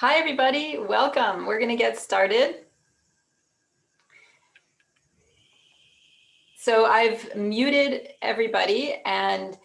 Hi, everybody. Welcome. We're going to get started. So I've muted everybody and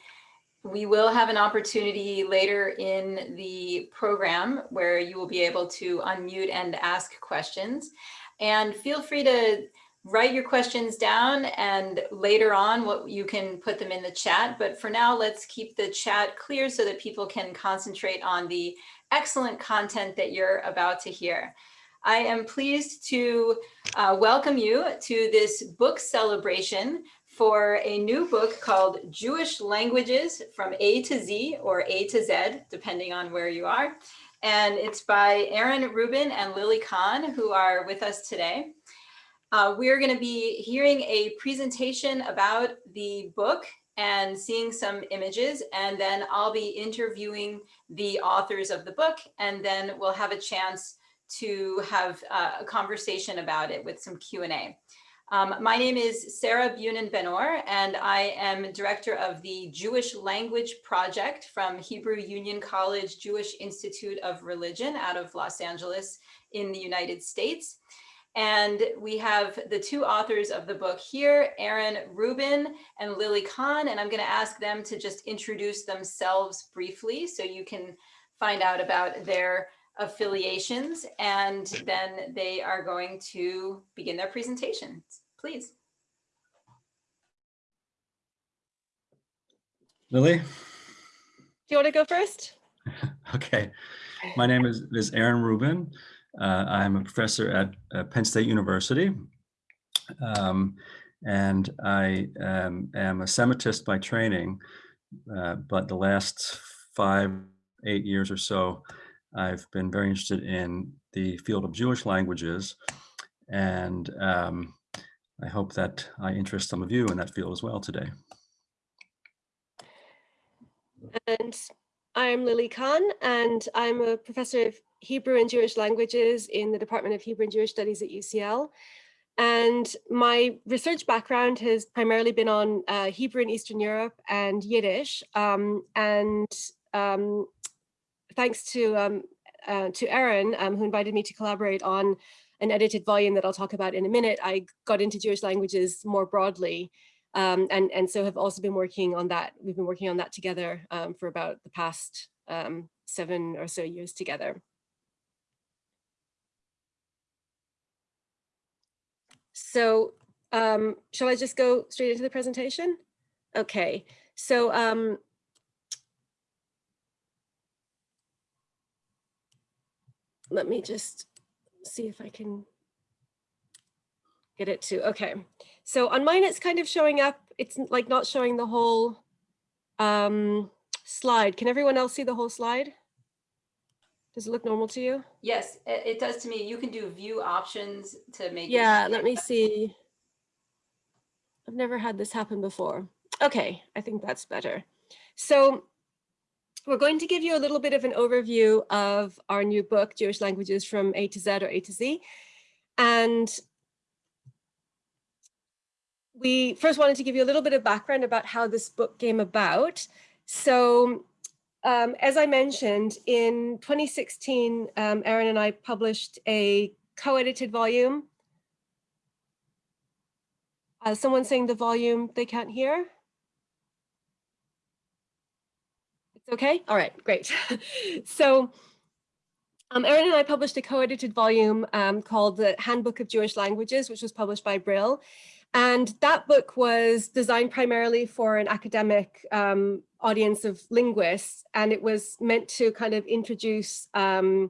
we will have an opportunity later in the program where you will be able to unmute and ask questions. And feel free to write your questions down and later on what you can put them in the chat. But for now, let's keep the chat clear so that people can concentrate on the excellent content that you're about to hear. I am pleased to uh, welcome you to this book celebration for a new book called Jewish Languages from A to Z or A to Z, depending on where you are. And it's by Aaron Rubin and Lily Kahn, who are with us today. Uh, we're going to be hearing a presentation about the book and seeing some images, and then I'll be interviewing the authors of the book, and then we'll have a chance to have uh, a conversation about it with some Q&A. Um, my name is Sarah Bunin Benor, and I am director of the Jewish Language Project from Hebrew Union College Jewish Institute of Religion out of Los Angeles in the United States. And we have the two authors of the book here, Aaron Rubin and Lily Kahn, and I'm going to ask them to just introduce themselves briefly so you can find out about their affiliations, and then they are going to begin their presentations. Please. Lily? Do you want to go first? okay. My name is, is Aaron Rubin. Uh, I'm a professor at uh, Penn State University. Um, and I um, am a Semitist by training, uh, but the last five, eight years or so, I've been very interested in the field of Jewish languages. And um, I hope that I interest some of you in that field as well today. And I'm Lily Kahn, and I'm a professor of Hebrew and Jewish languages in the Department of Hebrew and Jewish Studies at UCL. And my research background has primarily been on uh, Hebrew in Eastern Europe and Yiddish. Um, and um, thanks to, um, uh, to Aaron, um, who invited me to collaborate on an edited volume that I'll talk about in a minute, I got into Jewish languages more broadly. Um, and, and so have also been working on that. We've been working on that together um, for about the past seven or so years together. So um, shall I just go straight into the presentation? Okay, so um, let me just see if I can get it to, okay. So on mine, it's kind of showing up, it's like not showing the whole um, slide. Can everyone else see the whole slide? Does it look normal to you? Yes, it, does to me. You can do view options to make Yeah, let me see. I've never had this happen before. Okay, I think that's better. So we're going to give you a little bit of an overview of our new book, Jewish Languages from A to Z or A to Z. And we first wanted to give you a little bit of background about how this book came about. So um, as I mentioned, in 2016, um, Aaron and I published a co-edited volume. Uh, someone saying the volume they can't hear? It's okay? All right, great. so um, Aaron and I published a co-edited volume um, called the Handbook of Jewish Languages, which was published by Brill. And that book was designed primarily for an academic um, audience of linguists, and it was meant to kind of introduce um,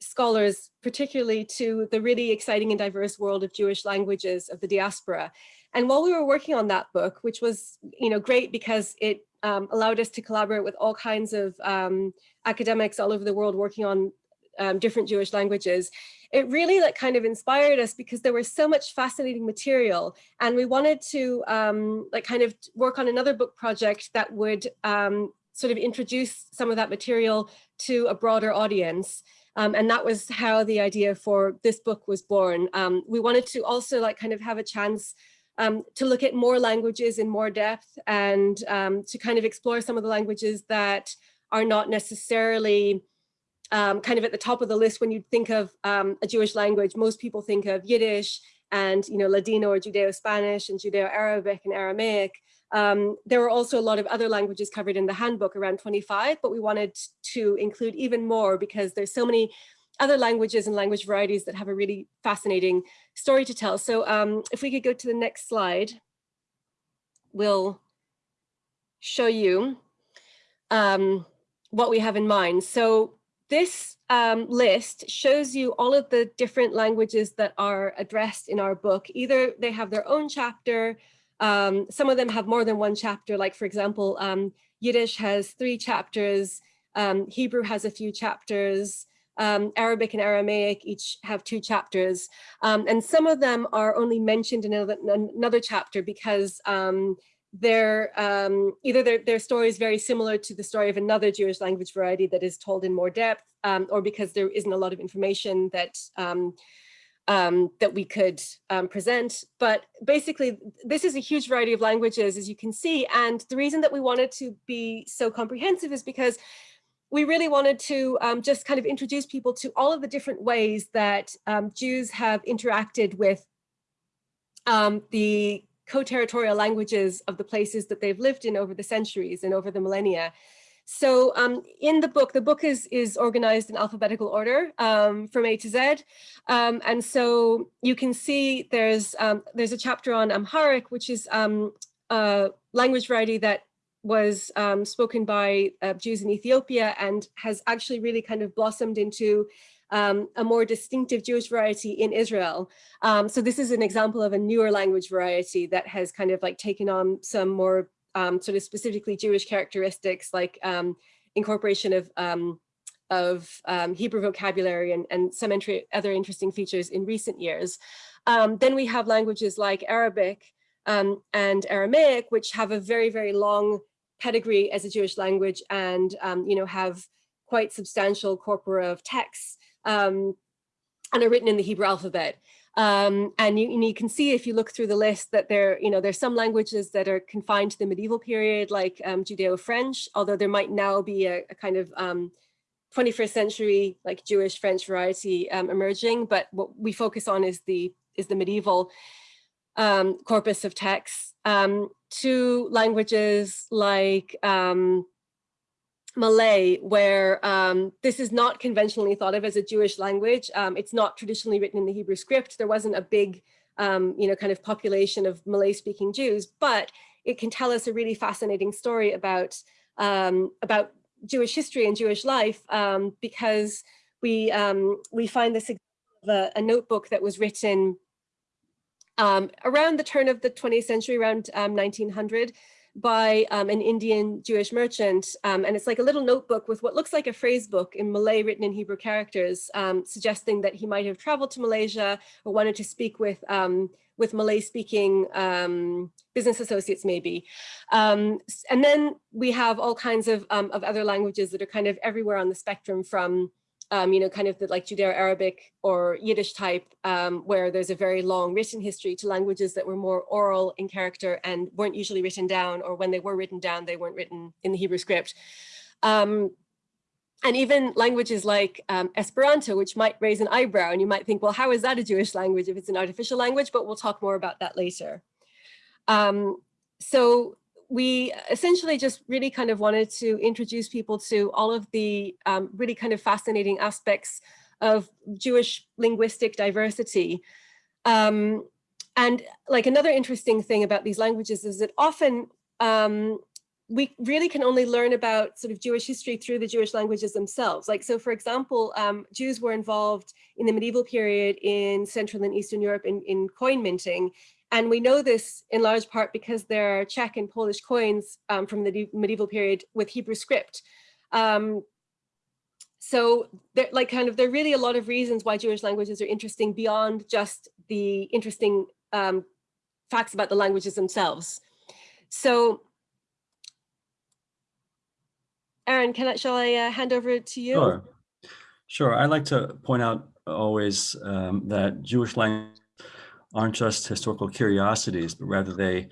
scholars, particularly to the really exciting and diverse world of Jewish languages of the diaspora. And while we were working on that book, which was you know, great because it um, allowed us to collaborate with all kinds of um, academics all over the world working on um, different Jewish languages, it really like kind of inspired us because there was so much fascinating material and we wanted to um, like kind of work on another book project that would um, sort of introduce some of that material to a broader audience. Um, and that was how the idea for this book was born. Um, we wanted to also like kind of have a chance um, to look at more languages in more depth and um, to kind of explore some of the languages that are not necessarily um, kind of at the top of the list when you think of um, a Jewish language, most people think of Yiddish and you know Ladino or Judeo-Spanish and Judeo-Arabic and Aramaic. Um, there were also a lot of other languages covered in the handbook, around 25, but we wanted to include even more because there's so many other languages and language varieties that have a really fascinating story to tell. So um, if we could go to the next slide, we'll show you um, what we have in mind. So this um, list shows you all of the different languages that are addressed in our book. Either they have their own chapter, um, some of them have more than one chapter, like for example, um, Yiddish has three chapters, um, Hebrew has a few chapters, um, Arabic and Aramaic each have two chapters, um, and some of them are only mentioned in another, another chapter because their um, either their, their story is very similar to the story of another Jewish language variety that is told in more depth, um, or because there isn't a lot of information that um, um, that we could um, present. But basically, this is a huge variety of languages, as you can see. And the reason that we wanted to be so comprehensive is because we really wanted to um, just kind of introduce people to all of the different ways that Jews have interacted with the co-territorial languages of the places that they've lived in over the centuries and over the millennia. So um, in the book, the book is, is organized in alphabetical order um, from A to Z. Um, and so you can see there's, um, there's a chapter on Amharic, which is um, a language variety that was um, spoken by uh, Jews in Ethiopia and has actually really kind of blossomed into um, a more distinctive Jewish variety in Israel. Um, so this is an example of a newer language variety that has kind of like taken on some more um, sort of specifically Jewish characteristics like um, incorporation of um, of um, Hebrew vocabulary and, and some entry, other interesting features in recent years. then we have languages like Arabic and Aramaic, which have a very, very long pedigree as a Jewish language and, you know, have quite substantial corpora of texts um, and are written in the Hebrew alphabet. Um, and, you, and, you, can see if you look through the list that there, you know, there's some languages that are confined to the medieval period, like um, Judeo-French, although there might now be a, a kind of 21st um, century, like Jewish French variety um, emerging. But what we focus on is the is the medieval um, corpus of texts. Um, to languages like Malay, where um, this is not conventionally thought of as a Jewish language. Um, it's not traditionally written in the Hebrew script. There wasn't a big, um, you know, kind of population of Malay speaking Jews, but it can tell us a really fascinating story about, um, about Jewish history and Jewish life um, because we, um, we find this a, a, notebook that was written around the turn of the 20th century, around 1900, by um, an Indian Jewish merchant. Um, and it's like a little notebook with what looks like a phrase book in Malay written in Hebrew characters, um, suggesting that he might have traveled to Malaysia or wanted to speak with um, with Malay speaking um, business associates maybe. Um, and then we have all kinds of, of other languages that are kind of everywhere on the spectrum from um, you know, kind of the like Judeo-Arabic or Yiddish type, um, where there's a very long written history to languages that were more oral in character and weren't usually written down, or when they were written down, they weren't written in the Hebrew script. Um, and even languages like um, Esperanto, which might raise an eyebrow, and you might think, well, how is that a Jewish language if it's an artificial language? But we'll talk more about that later. Um, so we essentially just really kind of wanted to introduce people to all of the um, really kind of fascinating aspects of Jewish linguistic diversity. Um, and like another interesting thing about these languages is that often um, we really can only learn about sort of Jewish history through the Jewish languages themselves. Like, so for example, um, Jews were involved in the medieval period in Central and Eastern Europe in, in coin minting. And we know this in large part because there are Czech and Polish coins um, from the medieval period with Hebrew script. Um, so there, like kind of, there are really a lot of reasons why Jewish languages are interesting beyond just the interesting um, facts about the languages themselves. So Aaron, can I, shall I uh, hand over to you? Sure. Sure. I'd like to point out always um, that Jewish language aren't just historical curiosities, but rather they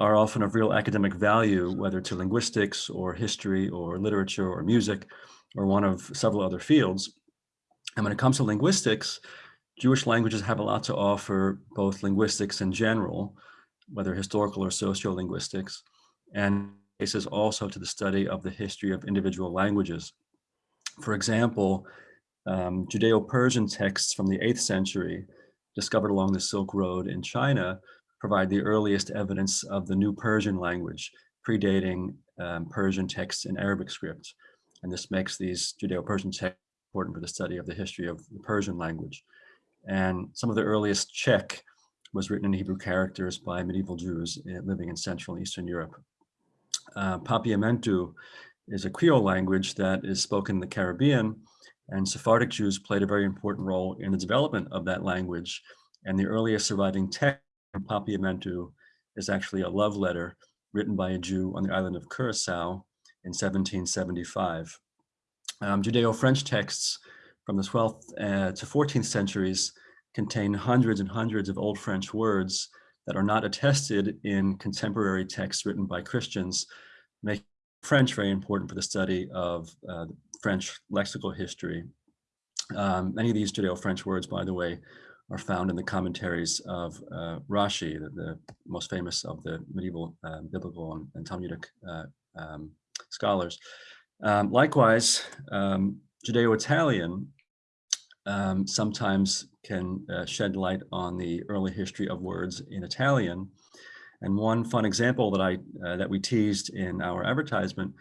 are often of real academic value, whether to linguistics or history or literature or music, or one of several other fields. And when it comes to linguistics, Jewish languages have a lot to offer, both linguistics in general, whether historical or sociolinguistics, and cases also to the study of the history of individual languages. For example, um, Judeo-Persian texts from the 8th century discovered along the Silk Road in China provide the earliest evidence of the new Persian language, predating um, Persian texts in Arabic script. And this makes these Judeo-Persian texts important for the study of the history of the Persian language. And some of the earliest Czech was written in Hebrew characters by medieval Jews eh, living in Central and Eastern Europe. Uh, Papiamentu is a Creole language that is spoken in the Caribbean, and Sephardic Jews played a very important role in the development of that language. And the earliest surviving text from Papiamentu is actually a love letter written by a Jew on the island of Curacao in 1775. Um, Judeo-French texts from the 12th uh, to 14th centuries contain hundreds and hundreds of Old French words that are not attested in contemporary texts written by Christians, making French very important for the study of uh, French lexical history. Um, many of these Judeo-French words, by the way, are found in the commentaries of uh, Rashi, the, the, most famous of the medieval uh, biblical and, and Talmudic uh, um, scholars. Um, likewise, um, Judeo-Italian um, sometimes can uh, shed light on the early history of words in Italian. And one fun example that I uh, that we teased in our advertisement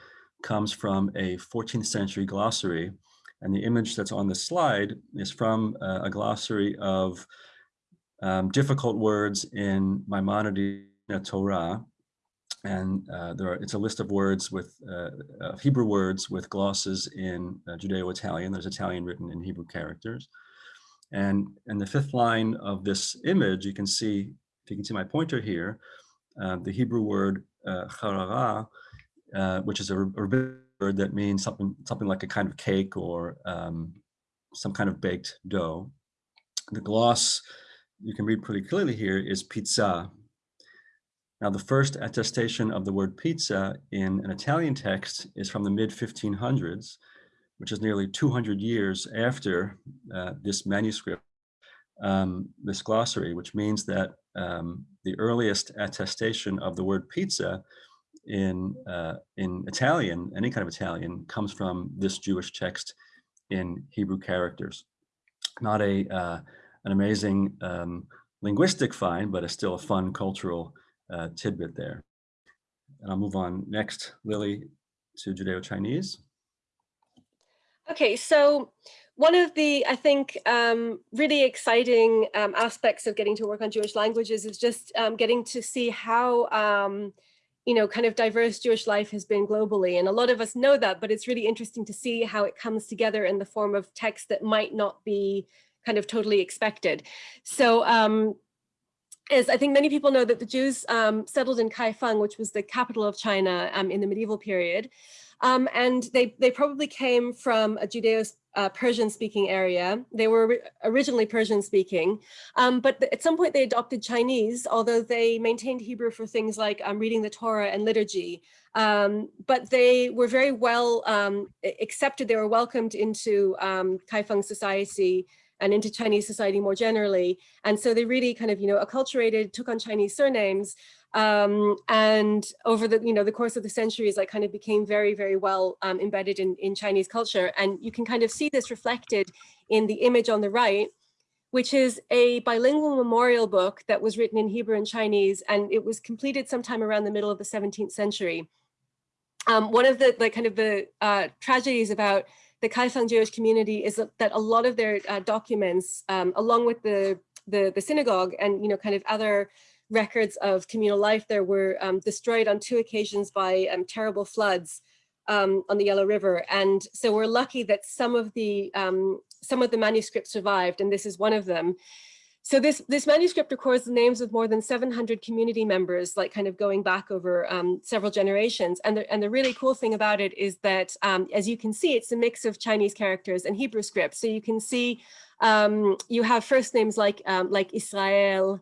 comes from a 14th century glossary. And the image that's on the slide is from uh, a glossary of um, difficult words in Maimonides Torah. And uh, there are, it's a list of words with uh, Hebrew words with glosses in uh, Judeo-Italian. There's Italian written in Hebrew characters. And in the fifth line of this image, you can see, if you can see my pointer here, uh, the Hebrew word uh, uh, which is a, a that means something, something like a kind of cake or um, some kind of baked dough. The gloss you can read pretty clearly here is pizza, now, the first attestation of the word pizza in an Italian text is from the mid 1500s, which is nearly 200 years after uh, this manuscript, um, this glossary, which means that um, the earliest attestation of the word pizza in, uh, in Italian, any kind of Italian, comes from this Jewish text in Hebrew characters. Not a, uh, an amazing um, linguistic find, but it's still a fun cultural uh, tidbit there. And I'll move on next, Lily, to Judeo-Chinese. Okay, so one of the, I think, um, really exciting um, aspects of getting to work on Jewish languages is just um, getting to see how, um, you know, kind of diverse Jewish life has been globally. And a lot of us know that, but it's really interesting to see how it comes together in the form of text that might not be kind of totally expected. So um, is I think many people know that the Jews um, settled in Kaifeng, which was the capital of China um, in the medieval period. Um, and they, they probably came from a Judeo-Persian uh, speaking area. They were originally Persian speaking, um, but at some point they adopted Chinese, although they maintained Hebrew for things like um, reading the Torah and liturgy. Um, but they were very well accepted. They were welcomed into Kaifeng society and into Chinese society more generally. And so they really kind of, you know, acculturated, took on Chinese surnames, um, and over the, you know, the course of the centuries, like kind of became very, very well um, embedded in, in Chinese culture. And you can kind of see this reflected in the image on the right, which is a bilingual memorial book that was written in Hebrew and Chinese, and it was completed sometime around the middle of the 17th century. Um, one of the like kind of the uh, tragedies about the Kaifeng Jewish community is that a lot of their uh, documents, um, along with the, the, the synagogue and you know kind of other records of communal life there were um, destroyed on two occasions by um, terrible floods um, on the Yellow River. And so we're lucky that some of the um, some of the manuscripts survived, and this is one of them. So this, this manuscript records the names of more than 700 community members, like kind of going back over um, several generations. And the, and the really cool thing about it is that, um, as you can see, it's a mix of Chinese characters and Hebrew script. So you can see you have first names like, like Israel,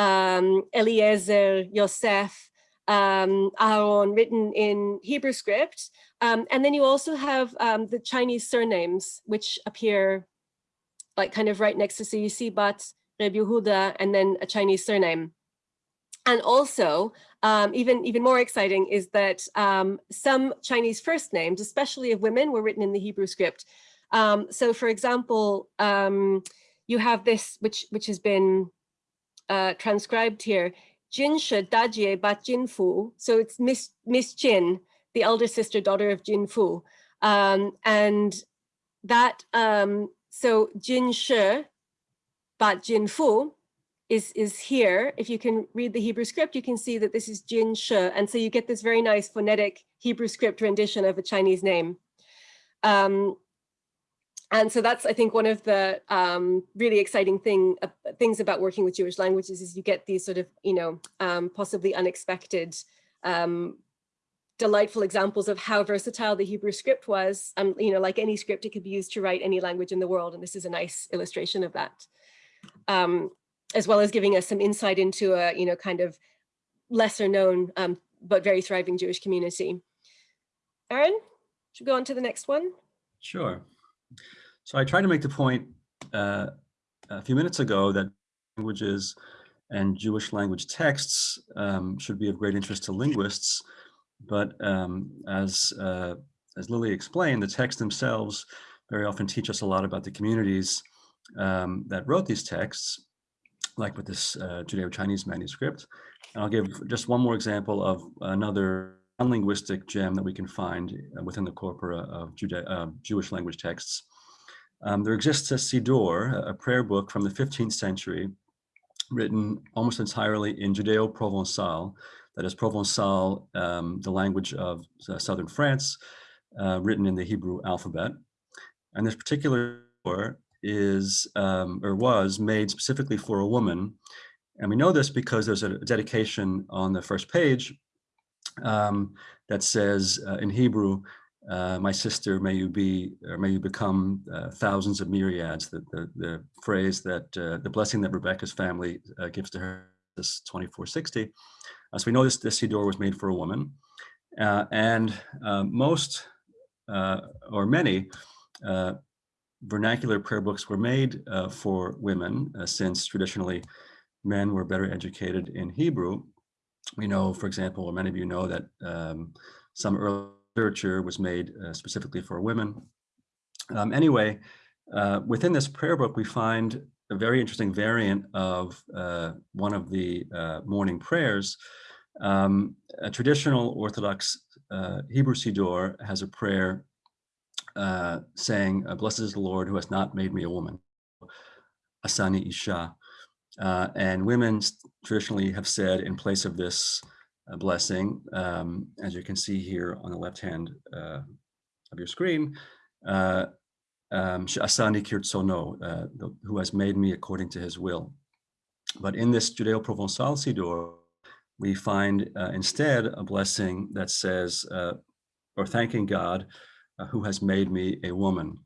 um, Eliezer, Yosef, um, Aaron written in Hebrew script. Um, and then you also have um, the Chinese surnames, which appear like kind of right next to, so you see Bat, Reb Yehuda, and then a Chinese surname. And also, um, even, even more exciting is that um, some Chinese first names, especially of women, were written in the Hebrew script. Um, so for example, um, you have this, which, which has been uh, transcribed here, Jinshe Dajie Bat Jinfu. So it's Miss, Miss Jin, the elder sister daughter of Jinfu. Um, and that, um, so Jinshe Bat Jinfu is, is here. If you can read the Hebrew script, you can see that this is Jin She. And so you get this very nice phonetic Hebrew script rendition of a Chinese name. Um, and so that's, I think, one of the um, really exciting thing uh, things about working with Jewish languages is you get these sort of, you know, um, possibly unexpected, um, delightful examples of how versatile the Hebrew script was. Um, you know, like any script, it could be used to write any language in the world. And this is a nice illustration of that. Um, as well as giving us some insight into a, you know, kind of lesser known, um, but very thriving Jewish community. Aaron, should we go on to the next one? Sure. So I tried to make the point uh, a few minutes ago that languages and Jewish language texts um, should be of great interest to linguists. But um, as, uh, as Lily explained, the texts themselves very often teach us a lot about the communities um, that wrote these texts, like with this uh, Judeo-Chinese manuscript. And I'll give just one more example of another non-linguistic gem that we can find uh, within the corpora of uh, Jewish language texts. Um, there exists a Siddur, a prayer book from the 15th century, written almost entirely in Judeo-Provençal, that is Provençal, um, the language of uh, southern France, uh, written in the Hebrew alphabet. And this particular is um, or was made specifically for a woman. And we know this because there's a dedication on the first page um, that says uh, in Hebrew, uh, my sister, may you be, or may you become uh, thousands of myriads, the, the, the phrase that, uh, the blessing that Rebecca's family uh, gives to her, this 2460. Uh, so we know this, this Siddur was made for a woman. and most, or many, vernacular prayer books were made uh, for women uh, since traditionally men were better educated in Hebrew. We know, for example, or many of you know that um, some early literature was made uh, specifically for women. Um, anyway, uh, within this prayer book, we find a very interesting variant of uh, one of the uh, morning prayers. Um, a traditional Orthodox Hebrew Siddur has a prayer uh, saying, uh, blessed is the Lord who has not made me a woman, Asani Isha. Uh, and women traditionally have said in place of this uh, blessing, um, as you can see here on the left hand uh, of your screen, uh, um, Asani Kirtsono, who has made me according to his will. But in this Judeo-Provençal Siddur, we find instead a blessing that says, or thanking God uh, who has made me a woman.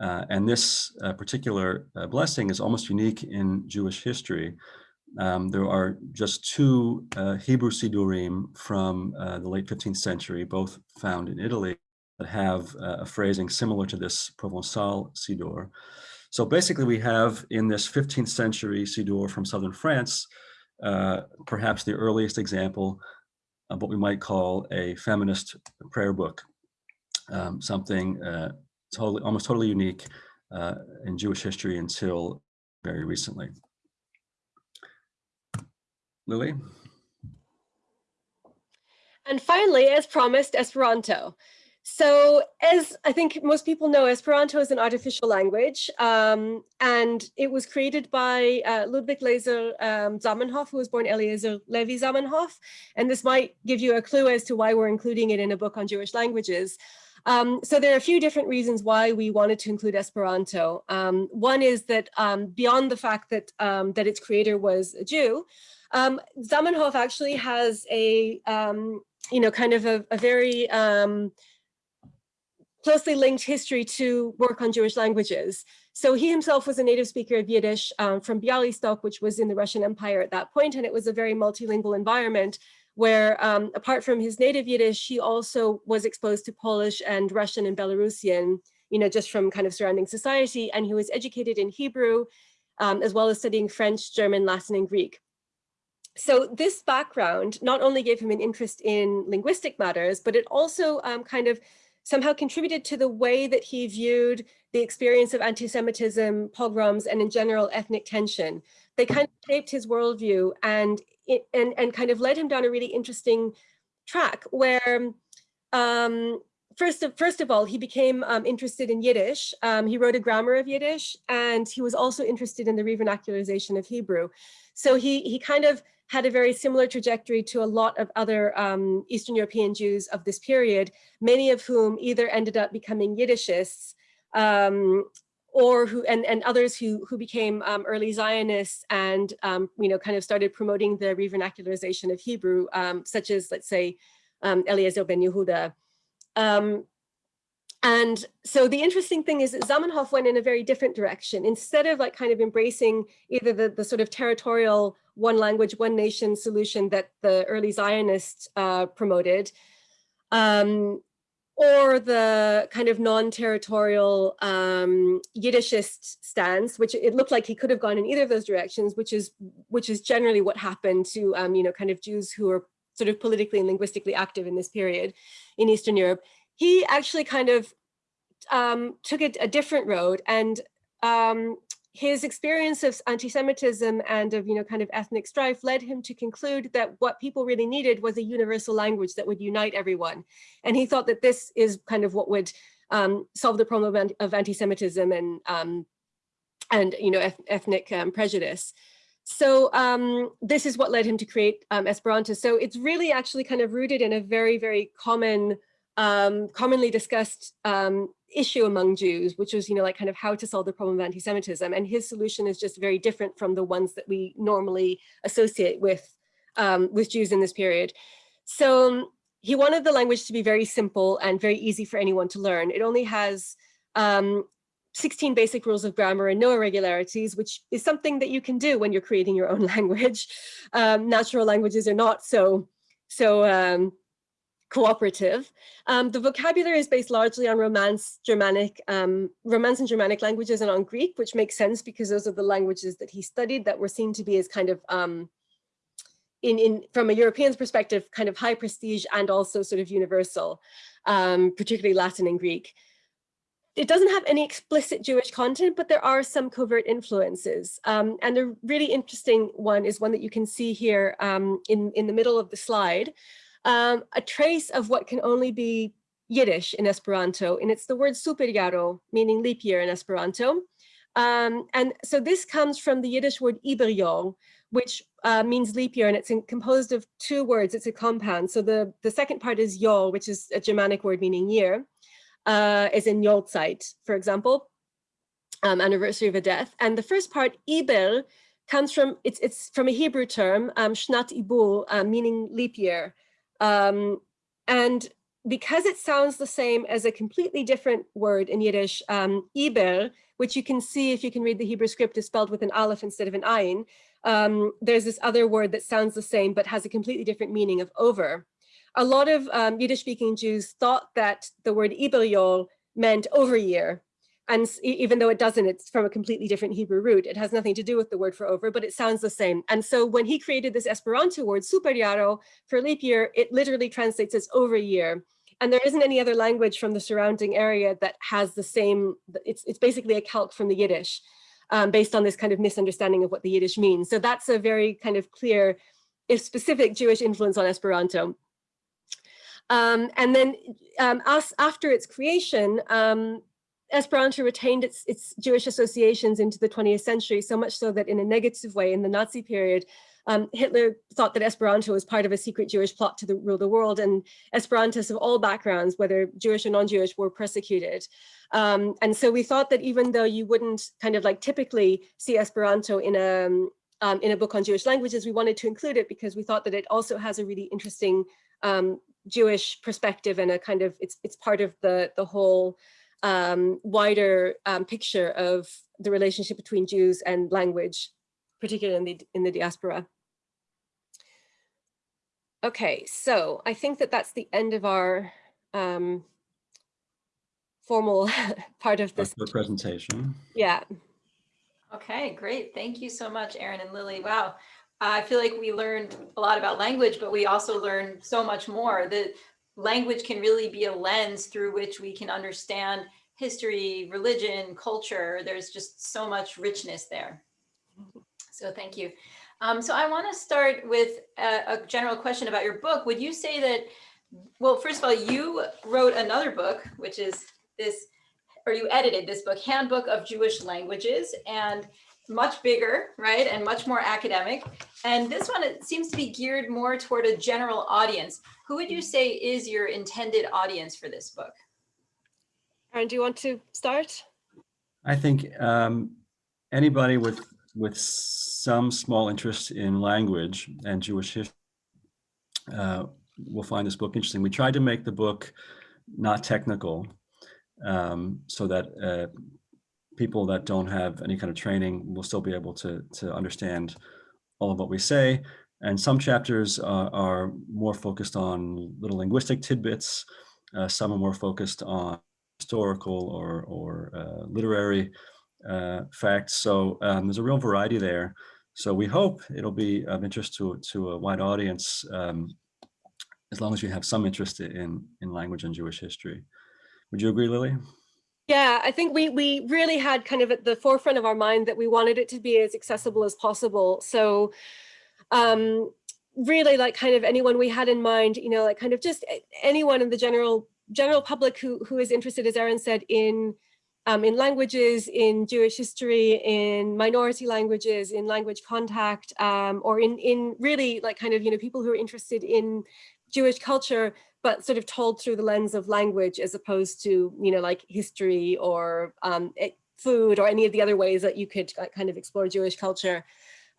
Uh, and this uh, particular blessing is almost unique in Jewish history. Um, there are just two Hebrew Siddurim from the late 15th century, both found in Italy, that have a phrasing similar to this Provençal Siddur. So basically we have in this 15th century Siddur from southern France, uh, perhaps the earliest example of what we might call a feminist prayer book um, something uh, totally, almost totally unique uh, in Jewish history until very recently. Lily? And finally, as promised, Esperanto. So as I think most people know, Esperanto is an artificial language, um, and it was created by uh, Ludwig Lejzer um, Zamenhof, who was born Eliezer Levi Zamenhof. And this might give you a clue as to why we're including it in a book on Jewish languages. Um, so there are a few different reasons why we wanted to include Esperanto. Um, one is that um, beyond the fact that, um, that its creator was a Jew, um, Zamenhof actually has a, um, you know, kind of a, a very closely linked history to work on Jewish languages. So he himself was a native speaker of Yiddish um, from Bialystok, which was in the Russian Empire at that point, and it was a very multilingual environment where um, apart from his native Yiddish, he also was exposed to Polish and Russian and Belarusian, you know, just from kind of surrounding society. And he was educated in Hebrew, um, as well as studying French, German, Latin, and Greek. So this background not only gave him an interest in linguistic matters, but it also um, kind of somehow contributed to the way that he viewed the experience of anti-Semitism, pogroms, and in general ethnic tension. They kind of shaped his worldview and, and, and kind of led him down a really interesting track where um, first of, first of all, he became um, interested in Yiddish. Um, he wrote a grammar of Yiddish, and he was also interested in the revernacularization of Hebrew. So he, he kind of had a very similar trajectory to a lot of other um, Eastern European Jews of this period, many of whom either ended up becoming Yiddishists um, or who and, and others who who became um, early Zionists and um, you know kind of started promoting the revernacularization of Hebrew, um, such as let's say um, Eliezer ben Yehuda. And so the interesting thing is that Zamenhof went in a very different direction. Instead of like kind of embracing either the, the sort of territorial one language, one nation solution that the early Zionists uh, promoted, um, or the kind of non-territorial um, Yiddishist stance, which it looked like he could have gone in either of those directions, which is which is generally what happened to um, you know kind of Jews who are sort of politically and linguistically active in this period in Eastern Europe. He actually kind of um, took a, a, different road and um, his experience of anti-Semitism and of, you know, kind of ethnic strife led him to conclude that what people really needed was a universal language that would unite everyone. And he thought that this is kind of what would um, solve the problem of, anti-Semitism and, um, and, you know, ethnic um, prejudice. So um, this is what led him to create um, Esperanto. So it's really actually kind of rooted in a very, very common, um, commonly discussed um, issue among Jews, which was, you know, like kind of how to solve the problem of anti-Semitism. And his solution is just very different from the ones that we normally associate with, um, with Jews in this period. So um, he wanted the language to be very simple and very easy for anyone to learn. It only has um, 16 basic rules of grammar and no irregularities, which is something that you can do when you're creating your own language. Um, natural languages are not so, so cooperative. Um, the vocabulary is based largely on Romance, Germanic, um, Romance and Germanic languages and on Greek, which makes sense because those are the languages that he studied that were seen to be as kind of, um, in, in from a European's perspective, kind of high prestige and also sort of universal, um, particularly Latin and Greek. It doesn't have any explicit Jewish content, but there are some covert influences. Um, and a really interesting one is one that you can see here um, in, in the middle of the slide, um, a trace of what can only be Yiddish in Esperanto, and it's the word superjaro, meaning leap year in Esperanto. Um, and so this comes from the Yiddish word Iberjahr, which uh, means leap year, and it's in, composed of two words. It's a compound. So the, the second part is Yol, which is a Germanic word meaning year, uh, as in Yolzeit, for example, um, anniversary of a death. And the first part, Iber, comes from, it's, it's from a Hebrew term, um, Shnat Ibur, uh, meaning leap year. Um, and because it sounds the same as a completely different word in Yiddish, um, Iber, which you can see if you can read the Hebrew script is spelled with an aleph instead of an ayin. Um, there's this other word that sounds the same but has a completely different meaning of over. A lot of um, Yiddish speaking Jews thought that the word Iberjol meant over year, and even though it doesn't, it's from a completely different Hebrew root. It has nothing to do with the word for over, but it sounds the same. And so when he created this Esperanto word, superjaro, for leap year, it literally translates as over year. And there isn't any other language from the surrounding area that has the same, it's, it's basically a calque from the Yiddish, um, based on this kind of misunderstanding of what the Yiddish means. So that's a very kind of clear, if specific Jewish influence on Esperanto. Um, and then um, us, after its creation, um, Esperanto retained its, its Jewish associations into the 20th century, so much so that in a negative way in the Nazi period, um, Hitler thought that Esperanto was part of a secret Jewish plot to the, rule the world, and Esperantists of all backgrounds, whether Jewish or non-Jewish, were persecuted. Um, and so we thought that even though you wouldn't kind of like typically see Esperanto in a, um, in a book on Jewish languages, we wanted to include it because we thought that it also has a really interesting um, Jewish perspective and a kind of, it's, it's part of the, the whole um, wider um, picture of the relationship between Jews and language, particularly in the, in the diaspora. Okay, so I think that that's the end of our um, formal part of this. the presentation. Yeah, Okay, great. Thank you so much, Aaron and Lily. Wow. I feel like we learned a lot about language, but we also learned so much more. The language can really be a lens through which we can understand history, religion, culture. There's just so much richness there. So thank you. Um, so I want to start with a, a general question about your book. Would you say that, well, first of all, you wrote another book, which is this or you edited this book, Handbook of Jewish Languages, and much bigger, right, and much more academic. And this one it seems to be geared more toward a general audience. Who would you say is your intended audience for this book? Aaron, do you want to start? I think um, anybody with with some small interest in language and Jewish history uh, will find this book interesting. We tried to make the book not technical, um, so that uh, people that don't have any kind of training will still be able to, to understand all of what we say. And some chapters uh, are more focused on little linguistic tidbits. Uh, some are more focused on historical or, or uh, literary uh, facts. So um, there's a real variety there. So we hope it'll be of interest to, to a wide audience um, as long as you have some interest in, in language and Jewish history. Would you agree, Lily? Yeah, I think we we really had kind of at the forefront of our mind that we wanted it to be as accessible as possible. So um, really like kind of anyone we had in mind, you know, like kind of just anyone in the general general public who who is interested, as Aaron said, in um, in languages, in Jewish history, in minority languages, in language contact, um, or in in really like kind of, you know, people who are interested in Jewish culture, but sort of told through the lens of language as opposed to, you know, like history or um, food or any of the other ways that you could uh, kind of explore Jewish culture.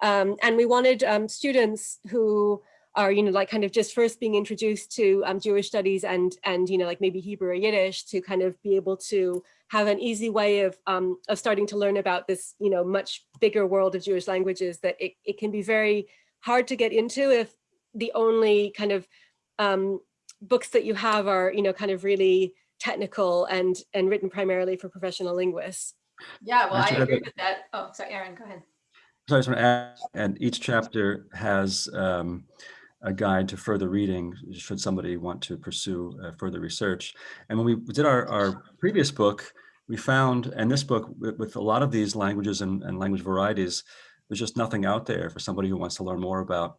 Um, and we wanted um, students who are, you know, like kind of just first being introduced to um, Jewish studies and, and, you know, like maybe Hebrew or Yiddish to kind of be able to have an easy way of, um, of starting to learn about this, you know, much bigger world of Jewish languages that it, it can be very hard to get into if the only kind of um, books that you have are, you know, kind of really technical and and written primarily for professional linguists. Yeah, well, I agree with that. Oh, sorry, Aaron, go ahead. So I just want to add, and each chapter has um, a guide to further reading should somebody want to pursue uh, further research. And when we did our, our previous book, we found, and this book with, with a lot of these languages and, and language varieties, there's just nothing out there for somebody who wants to learn more about,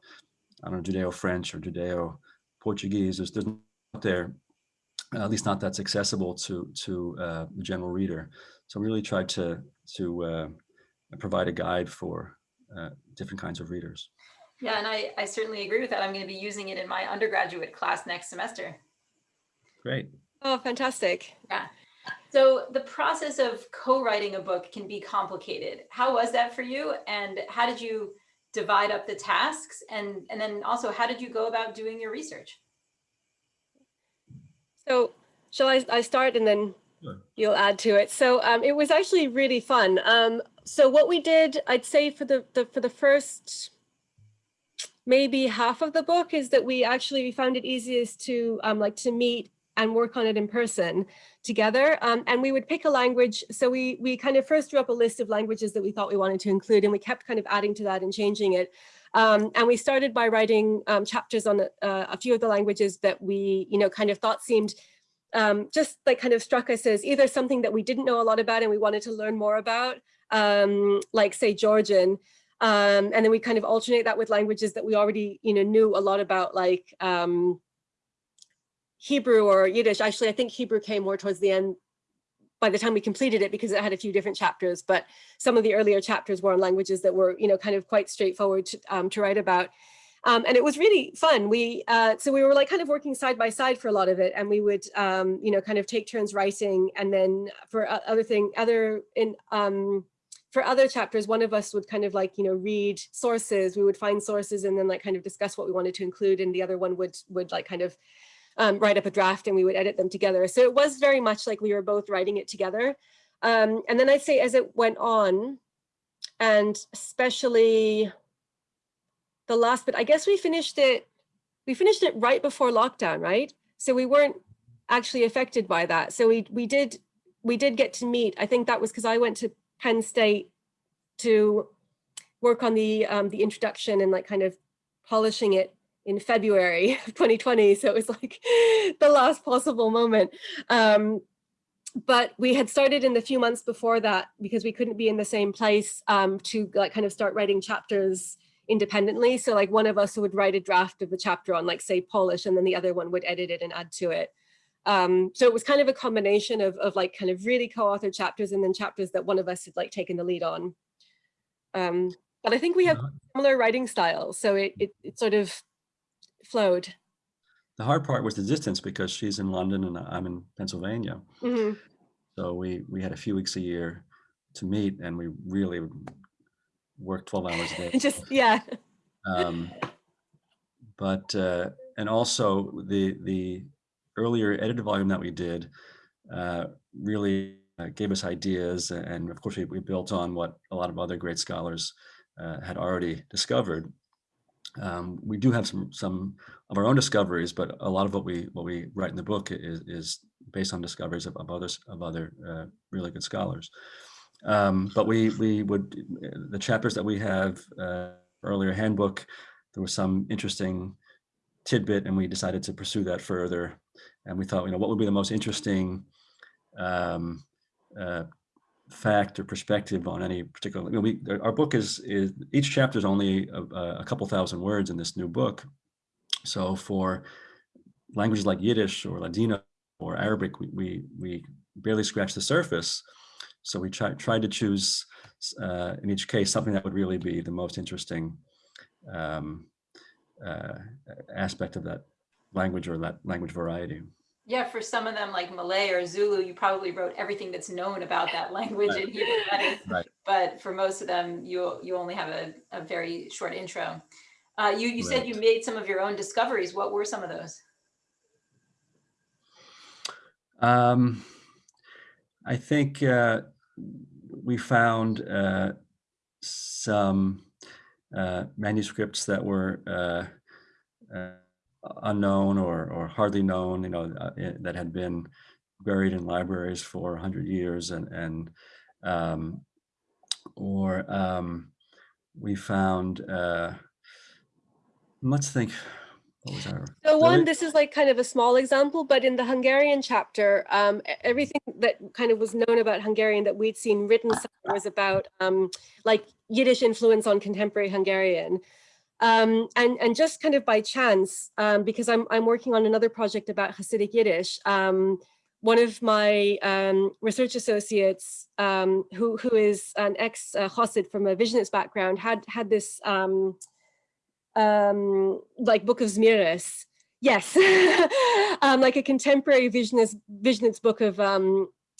I don't know, Judeo-French or Judeo Portuguese. There's, there's not there, at least not that's accessible to to uh, the general reader. So we really tried to to uh, provide a guide for uh, different kinds of readers. Yeah, and I, I certainly agree with that. I'm going to be using it in my undergraduate class next semester. Great. Oh, fantastic. Yeah. So the process of co-writing a book can be complicated. How was that for you? And how did you divide up the tasks? And, and then also, how did you go about doing your research? So shall I, I start and then sure. you'll add to it. So um, it was actually really fun. Um, so what we did, I'd say for the, the for the first maybe half of the book is that we actually found it easiest to um, like to meet and work on it in person together. Um, and we would pick a language. So we, we kind of first drew up a list of languages that we thought we wanted to include, and we kept kind of adding to that and changing it. Um, and we started by writing um, chapters on a, uh, a, few of the languages that we, you know, kind of thought seemed um, just like kind of struck us as either something that we didn't know a lot about and we wanted to learn more about, um, like say Georgian. Um, and then we kind of alternate that with languages that we already, you know, knew a lot about, like um, Hebrew or Yiddish. Actually, I think Hebrew came more towards the end by the time we completed it because it had a few different chapters, but some of the earlier chapters were on languages that were, you know, kind of quite straightforward to, um, to write about. Um, and it was really fun. We uh, so we were like kind of working side by side for a lot of it, and we would um, you know kind of take turns writing, and then for other thing, other in um, for other chapters, one of us would kind of like you know read sources. We would find sources and then like kind of discuss what we wanted to include, and the other one would would like kind of um, write up a draft and we would edit them together. So it was very much like we were both writing it together. Um, and then I'd say as it went on, and especially the last bit, I guess we finished it, we finished it right before lockdown, right? So we weren't actually affected by that. So we we did we did get to meet. I think that was because I went to Penn State to work on the um, the introduction and like kind of polishing it in February of 2020. So it was like the last possible moment. Um, but we had started in the few months before that because we couldn't be in the same place um, to like kind of start writing chapters independently. So like one of us would write a draft of the chapter on like say Polish and then the other one would edit it and add to it. Um, so it was kind of a combination of, of like kind of really co-authored chapters and then chapters that one of us had like taken the lead on. Um, but I think we have Uh-huh. similar writing styles. So it, it, it sort of flowed. The hard part was the distance because she's in London and I'm in Pennsylvania. Mhm. So we, we had a few weeks a year to meet and we really worked 12 hours a day. Just, yeah. Um, but, uh, and also the, the earlier edited volume that we did uh, really uh, gave us ideas. And of course, we, we built on what a lot of other great scholars uh, had already discovered. Um, we do have some some of our own discoveries, but a lot of what we what we write in the book is is based on discoveries of, of others of other uh, really good scholars. Um, but we we would the chapters that we have uh, earlier handbook, there was some interesting tidbit, and we decided to pursue that further. And we thought, you know, what would be the most interesting um, uh, fact or perspective on any particular, you know, we, our book is, is each chapter is only a, a couple thousand words in this new book. So for languages like Yiddish or Ladino or Arabic, we, we, we barely scratch the surface. So we try, tried to choose uh, in each case something that would really be the most interesting um, uh, aspect of that language or that language variety. Yeah, for some of them like Malay or Zulu, you probably wrote everything that's known about that language Right. in Hebrew letters. Right. But for most of them, you you only have a, a very short intro. Uh, you you said you made some of your own discoveries. What were some of those? Um, I think uh, we found uh, some uh, manuscripts that were uh, uh, unknown or, or hardly known, you know, uh, eh, that had been buried in libraries for 100 years and, and um, or um, we found, uh, let's think, what was our? So one, this is like kind of a small example, but in the Hungarian chapter, um, everything that kind of was known about Hungarian that we'd seen written was about um, like Yiddish influence on contemporary Hungarian. Um, and, and just kind of by chance, um, because I'm, I'm working on another project about Hasidic Yiddish, um, one of my um, research associates, um, who, who is an ex uh, from a Visionist background, had, had this um, like Book of Zmiris. Yes, like a contemporary visionist, visionist book of,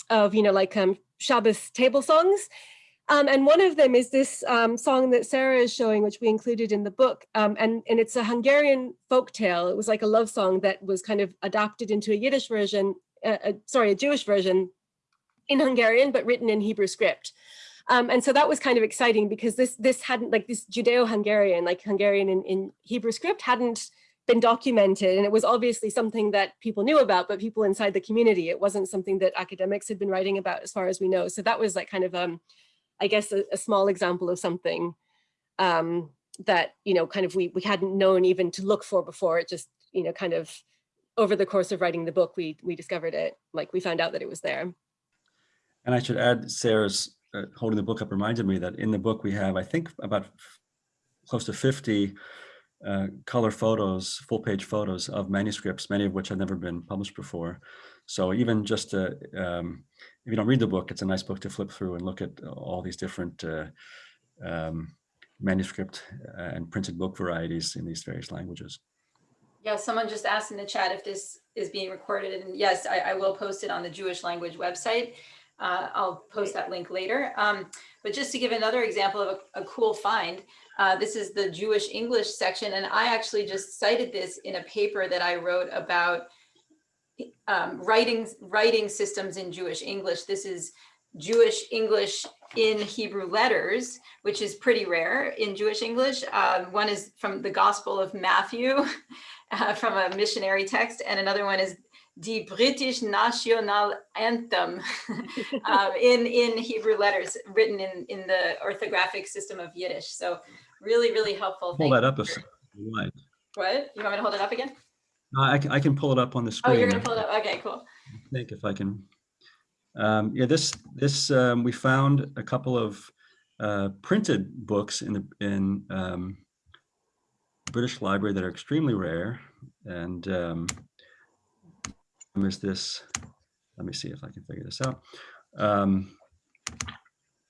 of, you know, like Shabbos table songs. Um, and one of them is this um, song that Sarah is showing, which we included in the book. Um, and, and it's a Hungarian folk tale. It was like a love song that was kind of adapted into a Yiddish version, uh, uh, sorry, a Jewish version in Hungarian, but written in Hebrew script. Um, and so that was kind of exciting because this this hadn't like this Judeo-Hungarian, like Hungarian in, in Hebrew script hadn't been documented. And it was obviously something that people knew about, but people inside the community, it wasn't something that academics had been writing about as far as we know. So that was like kind of, um, I guess, a, a small example of something um, that, you know, kind of we, we hadn't known even to look for before. It just, you know, kind of over the course of writing the book, we, we discovered it, like we found out that it was there. And I should add, Sarah's uh, holding the book up reminded me that in the book we have, I think, about close to 50 uh, color photos, full page photos of manuscripts, many of which have never been published before. So even just uh, um, if you don't read the book, it's a nice book to flip through and look at all these different uh, um, manuscript uh, and printed book varieties in these various languages. Yeah, someone just asked in the chat if this is being recorded, and yes, I, I will post it on the Jewish language website. Uh, I'll post that link later. Um, but just to give another example of a, a cool find, uh, this is the Jewish English section, and I actually just cited this in a paper that I wrote about um, writing, writing systems in Jewish English. This is Jewish English in Hebrew letters, which is pretty rare in Jewish English. Um, one is from the Gospel of Matthew, uh, from a missionary text, and another one is the British National Anthem um, in, in Hebrew letters, written in, in the orthographic system of Yiddish. So really, really helpful. Hold Thank that up you like. What? You want me to hold it up again? No, I can, I can pull it up on the screen. Oh, you're gonna pull it up? Okay, cool. I think if I can. Um, yeah, this, this, um, we found a couple of, uh, printed books in the, in, um, British Library that are extremely rare and, um, is this, let me see if I can figure this out. Um,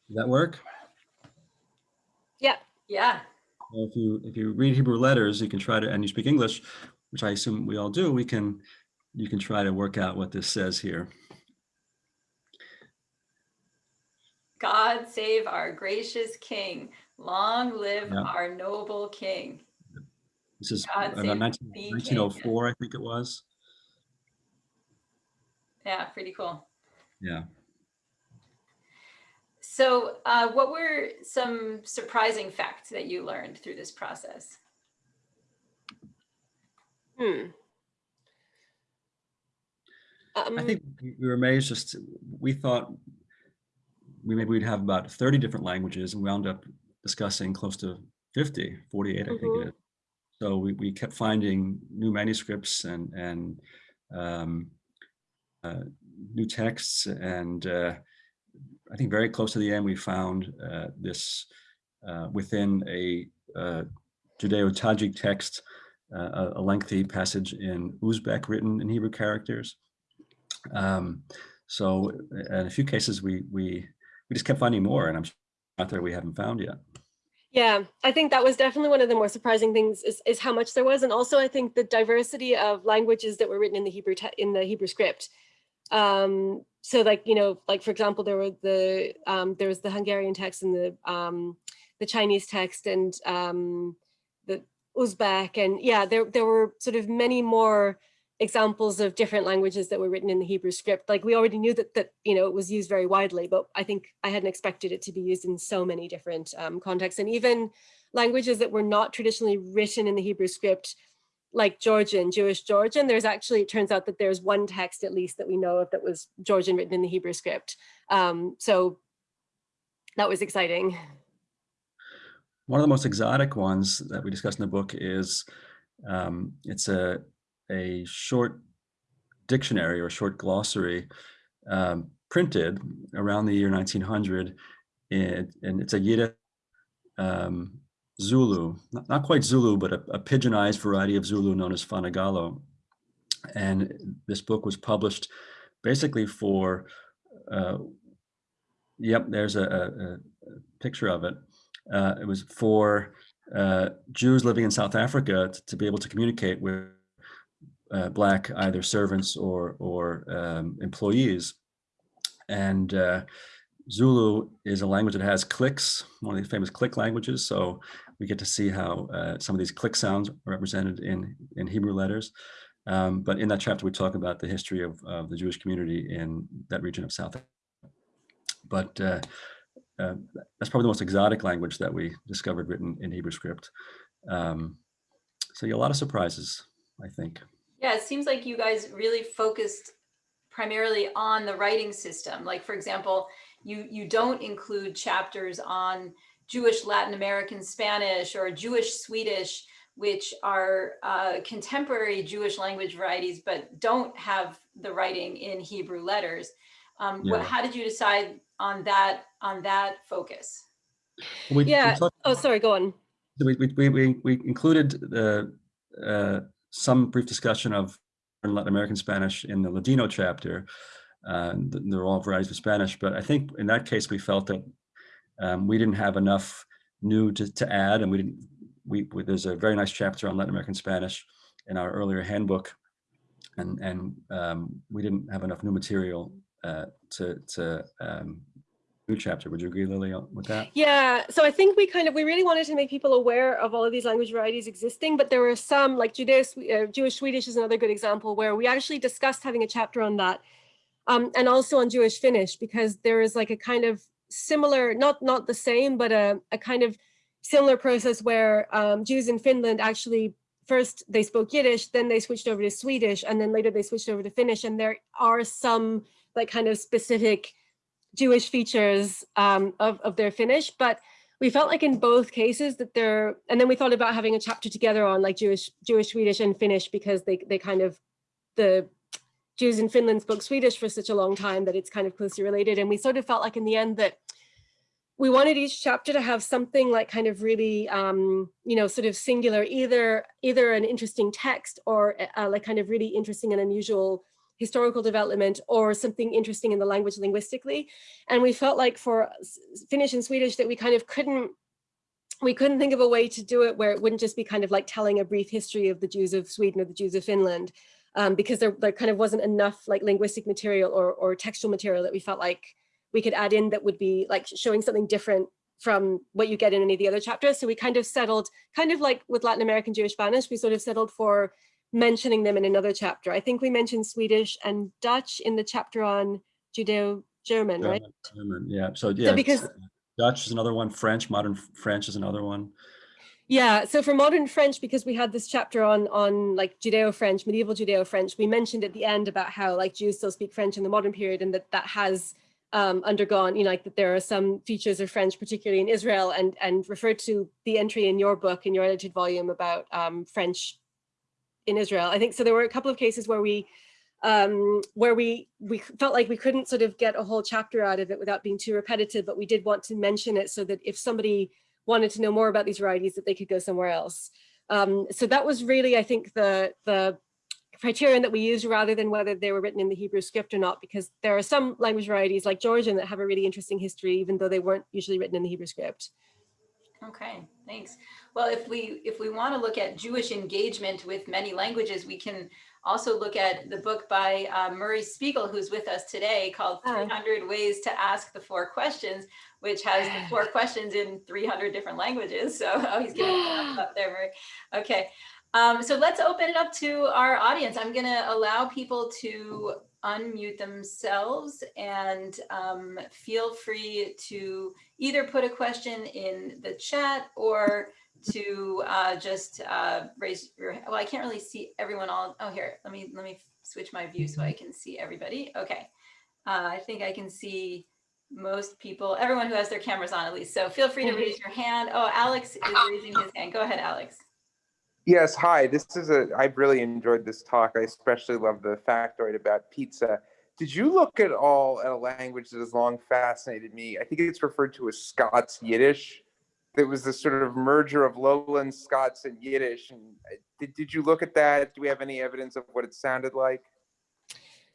does that work? Yeah. Yeah. If you, if you read Hebrew letters, you can try to, and you speak English, which I assume we all do, we can, you can try to work out what this says here. God save our gracious King. Long live Yeah. our noble King. This is God about 19 thee, King. 1904, I think it was. Yeah, pretty cool. Yeah. So uh, what were some surprising facts that you learned through this process? Hmm. I Um, think we we were amazed just, we thought we maybe we'd have about 30 different languages and we wound up discussing close to 50, 48, I think it is. So we, we kept finding new manuscripts and, and um, uh, new texts. And uh, I think very close to the end, we found uh, this uh, within a uh, Judeo-Tajik text, uh, a- lengthy passage in Uzbek written in Hebrew characters. Um, so in a few cases, we, we, we just kept finding more and I'm sure out there we haven't found yet. Yeah, I think that was definitely one of the more surprising things is, is how much there was. And also I think the diversity of languages that were written in the Hebrew, in the Hebrew script. Um, so like, you know, like for example, there were the, um, there was the Hungarian text and the, um, the Chinese text and um, Uzbek and yeah, there, there were sort of many more examples of different languages that were written in the Hebrew script. Like we already knew that, that, you know, it was used very widely, but I think I hadn't expected it to be used in so many different um, contexts. And even languages that were not traditionally written in the Hebrew script, like Georgian, Jewish Georgian, there's actually, it turns out that there's one text at least that we know of that was Georgian written in the Hebrew script. Um, so that was exciting. One of the most exotic ones that we discuss in the book is um, it's a a short dictionary or short glossary um, printed around the year 1900, and, and it's a Yiddish um, Zulu, not, not quite Zulu, but a, a pidginized variety of Zulu known as Fanagalo. And this book was published basically for, uh, yep, there's a, a, a picture of it. Uh, it was for uh, Jews living in South Africa to, to be able to communicate with uh, black either servants or or um, employees. And uh, Zulu is a language that has clicks, one of the famous click languages. So we get to see how uh, some of these click sounds are represented in in Hebrew letters. Um, but in that chapter, we talk about the history of, of the Jewish community in that region of South. Africa. But uh, that's probably the most exotic language that we discovered written in Hebrew script. Um, so yeah, a lot of surprises, I think. Yeah, it seems like you guys really focused primarily on the writing system. Like, for example, you, you don't include chapters on Jewish Latin American Spanish or Jewish Swedish, which are uh, contemporary Jewish language varieties, but don't have the writing in Hebrew letters. Um, what, how did you decide on that on that focus? We, we Yeah. talked- Oh, sorry, go on. we, we, we, we, we included the, uh, some brief discussion of Latin American Spanish in the Ladino chapter. Uh, th- they're all varieties of Spanish, but I think in that case, we felt that um, we didn't have enough new to, to add and we didn't, we, we- there's a very nice chapter on Latin American Spanish in our earlier handbook. And, and um, we didn't have enough new material uh, to, to um, new chapter. Would you agree, Lily, with that? Yeah, so I think we kind of, we really wanted to make people aware of all of these language varieties existing, but there were some, like Judeo, uh, Jewish Swedish is another good example where we actually discussed having a chapter on that. Um, and also on Jewish Finnish, because there is like a kind of similar, not not the same, but a, a kind of similar process where um, Jews in Finland actually first they spoke Yiddish, then they switched over to Swedish, and then later they switched over to Finnish. And there are some like kind of specific Jewish features um, of, of their Finnish, but we felt like in both cases that they're, and then we thought about having a chapter together on like Jewish, Jewish, Swedish and Finnish because they, they kind of, the Jews in Finland spoke Swedish for such a long time that it's kind of closely related. And we sort of felt like in the end that we wanted each chapter to have something like kind of really, um, you know, sort of singular, either either an interesting text or uh, like kind of really interesting and unusual historical development or something interesting in the language linguistically. And we felt like for Finnish and Swedish that we kind of couldn't we couldn't think of a way to do it where it wouldn't just be kind of like telling a brief history of the Jews of Sweden or the Jews of Finland, um, because there, there kind of wasn't enough like linguistic material or, or textual material that we felt like we could add in that would be like showing something different from what you get in any of the other chapters. So we kind of settled, kind of like with Latin American Jewish Spanish, we sort of settled for mentioning them in another chapter. I think we mentioned Swedish and Dutch in the chapter on Judeo-German, right? German, yeah. So yeah, so because Dutch is another one. French, modern French is another one. Yeah, so for modern French, because we had this chapter on on like Judeo-French, medieval Judeo-French, we mentioned at the end about how like Jews still speak French in the modern period and that that has um, undergone, you know, like that there are some features of French, particularly in Israel, and and referred to the entry in your book, in your edited volume about um, French in Israel. I think so there were a couple of cases where we um, where we we felt like we couldn't sort of get a whole chapter out of it without being too repetitive, but we did want to mention it so that if somebody wanted to know more about these varieties that they could go somewhere else. Um, so that was really, I think, the the criterion that we used rather than whether they were written in the Hebrew script or not, because there are some language varieties like Georgian that have a really interesting history, even though they weren't usually written in the Hebrew script. Okay, thanks. Well, if we if we want to look at Jewish engagement with many languages, we can also look at the book by uh, Murray Spiegel, who's with us today, called 300 Ways to Ask the Four Questions, which has the four questions in 300 different languages. So, oh, he's getting up there, Murray. Okay, um, so let's open it up to our audience. I'm going to allow people to unmute themselves and um, feel free to either put a question in the chat or to uh, just uh, raise your, well, I can't really see everyone all, oh, here, let me, let me switch my view so I can see everybody. Okay. Uh, I think I can see most people, everyone who has their cameras on at least. So feel free to raise your hand. Oh, Alex is raising his hand. Go ahead, Alex. Yes, hi. This is a, I've really enjoyed this talk. I especially love the factoid about pizza. Did you look at all at a language that has long fascinated me? I think it's referred to as Scots Yiddish there was this sort of merger of lowland Scots and Yiddish. And uh, did, did you look at that? Do we have any evidence of what it sounded like?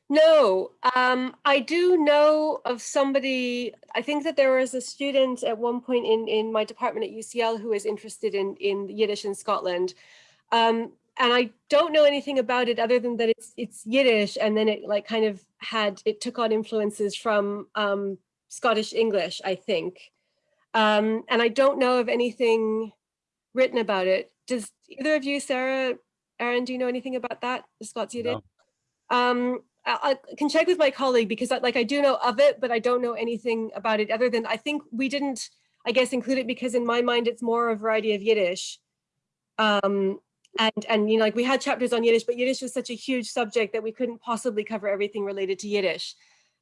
No, um, I do know of somebody, I think that there was a student at one point in, in my department at UCL who is interested in, in Yiddish in Scotland. Um, and I don't know anything about it other than that it's it's Yiddish and then it like kind of had, it took on influences from um, Scottish English, I think. Um, and I don't know of anything written about it. Does either of you, Sarah, Aaron, do you know anything about that, the Scots did? No. I, can check with my colleague because I, like I do know of it, but I don't know anything about it other than I think we didn't, I guess, include it because in my mind, it's more a variety of Yiddish. Um, and, and, you know, like we had chapters on Yiddish, but Yiddish was such a huge subject that we couldn't possibly cover everything related to Yiddish.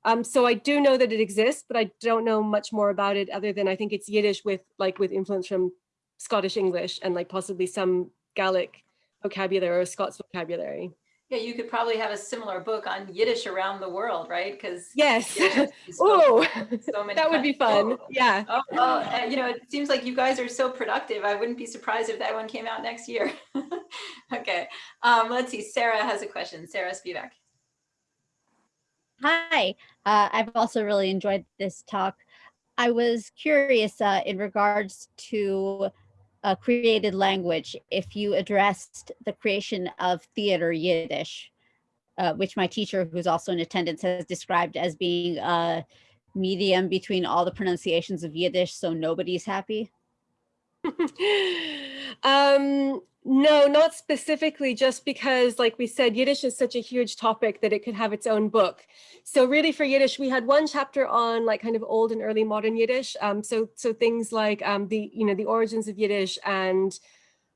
Um, so I do know that it exists, but I don't know much more about it other than I think it's Yiddish with like with influence from Scottish English and like possibly some Gaelic vocabulary or Scots vocabulary. Yeah, you could probably have a similar book on Yiddish around the world, right? Because yes, oh, so that would be fun. Oh. Yeah. Oh, well, uh, you know, it seems like you guys are so productive. I wouldn't be surprised if that one came out next year. okay, um, let's see. Sarah has a question. Sarah Spivak. Hi, uh, I've also really enjoyed this talk. I was curious uh, in regards to a created language, if you addressed the creation of theater Yiddish, uh, which my teacher, who's also in attendance, has described as being a medium between all the pronunciations of Yiddish, so nobody's happy. um, no, not specifically, just because, like we said, Yiddish is such a huge topic that it could have its own book. So really for Yiddish, we had one chapter on like kind of old and early modern Yiddish. Um, so so things like um, the, you know, the origins of Yiddish and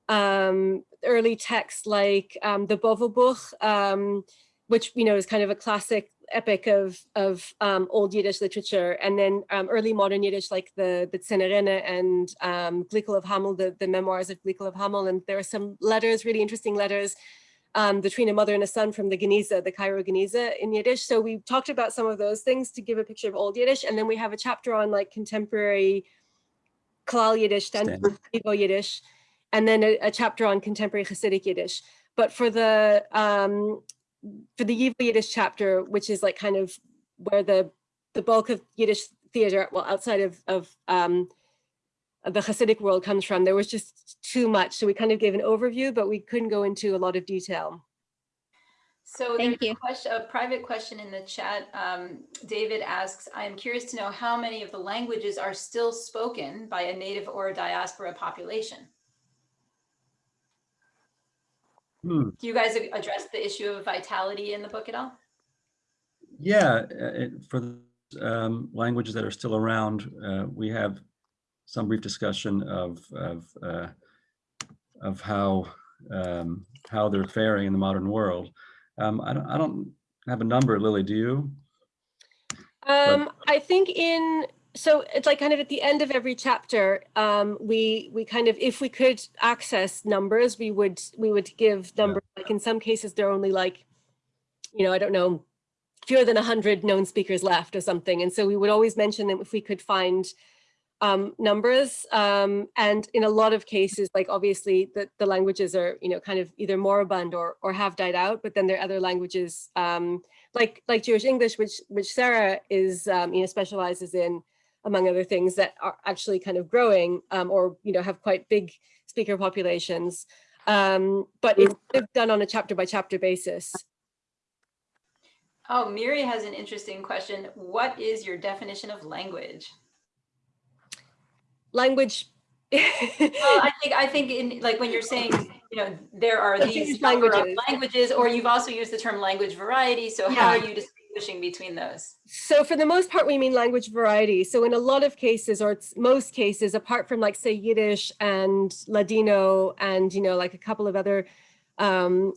um, early texts like um, the Bovo-Bukh, um, which you know is kind of a classic epic of of um, old Yiddish literature, and then um, early modern Yiddish like the the Tsene-rene and um, Glikl of Hameln, the, the memoirs of Glikl of Hameln, and there are some letters, really interesting letters um, between a mother and a son from the Geniza, the Cairo Geniza in Yiddish. So we talked about some of those things to give a picture of old Yiddish, and then we have a chapter on like contemporary Klal Yiddish, standard Yiddish, and then a, a chapter on contemporary Hasidic Yiddish. But for the um, for the Yivo Yiddish chapter, which is like kind of where the the bulk of Yiddish theater, well, outside of of um, the Hasidic world comes from, there was just too much. So we kind of gave an overview, but we couldn't go into a lot of detail. So Thank there's you. a question, a private question in the chat. Um, David asks, I am curious to know how many of the languages are still spoken by a native or a diaspora population? Hmm. Do you guys address the issue of vitality in the book at all? Yeah, uh, it- for the um, languages that are still around, uh, we have some brief discussion of of uh, of how um, how they're faring in the modern world. Um, I don't I don't have a number, Lily. Do you? Um, I think in so it's like kind of at the end of every chapter, um, we we kind of if we could access numbers, we would we would give Yeah. numbers. Like in some cases, there are only like, you know, I don't know, fewer than hundred known speakers left or something, and so we would always mention them if we could find um, numbers. Um, and in a lot of cases, like obviously the, the languages are, you know, kind of either moribund or, or have died out, but then there are other languages um, like, like Jewish English, which, which Sarah is, um, you know, specializes in, among other things that are actually kind of growing um, or, you know, have quite big speaker populations. Um, but it's kind of done on a chapter by chapter basis. Oh, Miri has an interesting question. What is your definition of language? Language. Well, I think, I think in, like, when you're saying, you know, there are these English number of languages. languages, or you've also used the term language variety, so how are you distinguishing between those? So for the most part, we mean language variety. So in a lot of cases, or most cases, apart from like say Yiddish and Ladino and, you know, like a couple of other um,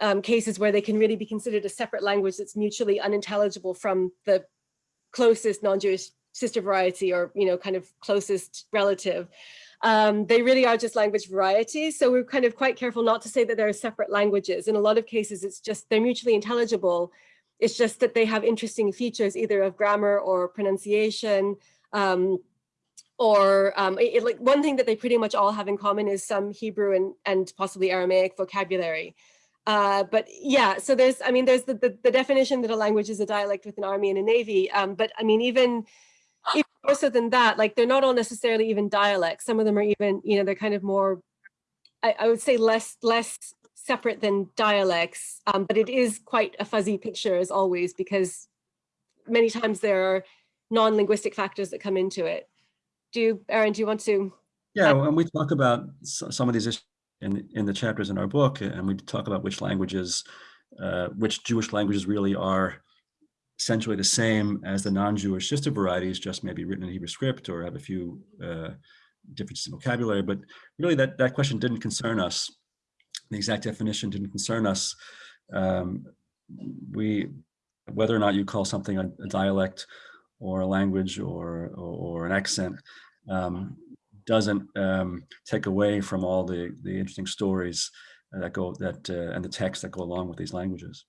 um, cases where they can really be considered a separate language that's mutually unintelligible from the closest non-Jewish sister variety or, you know, kind of closest relative. Um, they really are just language varieties. So we're kind of quite careful not to say that they're separate languages. In a lot of cases, it's just they're mutually intelligible. It's just that they have interesting features either of grammar or pronunciation. Um, or um, it- like one thing that they pretty much all have in common is some Hebrew and, and possibly Aramaic vocabulary. Uh, but yeah, so there's, I mean, there's the, the, the definition that a language is a dialect with an army and a navy. Um, but I mean, even, even more so than that, like they're not all necessarily even dialects. Some of them are even, you know, they're kind of more, I, I would say less, less separate than dialects, um, but it is quite a fuzzy picture as always, because many times there are non-linguistic factors that come into it. Do you, Aaron, do you want to? Yeah, and we talk about some of these issues in in the chapters in our book, and we talk about which languages, uh, which Jewish languages really are essentially the same as the non-Jewish sister varieties, just maybe written in Hebrew script or have a few uh, differences in vocabulary. But really, that that question didn't concern us. The exact definition didn't concern us. Um, we whether or not you call something a, a dialect or a language or or, or an accent um, doesn't um, take away from all the the interesting stories that go that uh, and the text that go along with these languages.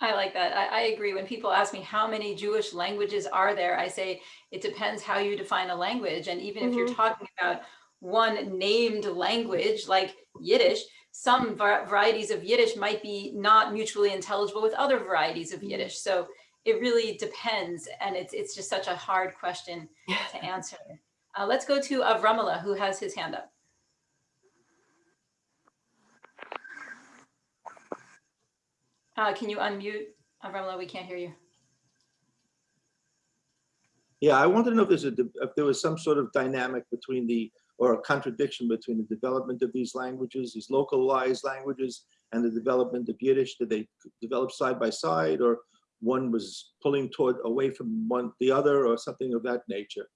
I like that. I, I agree. When people ask me how many Jewish languages are there, I say it depends how you define a language. And even if you're talking about one named language like Yiddish, some varieties of Yiddish might be not mutually intelligible with other varieties of Yiddish. So it really depends. And it's, it's just such a hard question to answer. Uh, let's go to Avramala, who has his hand up. Uh, can you unmute? Avramala, we can't hear you. Yeah, I wanted to know if there's a, if there was some sort of dynamic between the, or a contradiction between the development of these languages, these localized languages, and the development of Yiddish. Did they develop side by side, or one was pulling toward away from one the other, or something of that nature?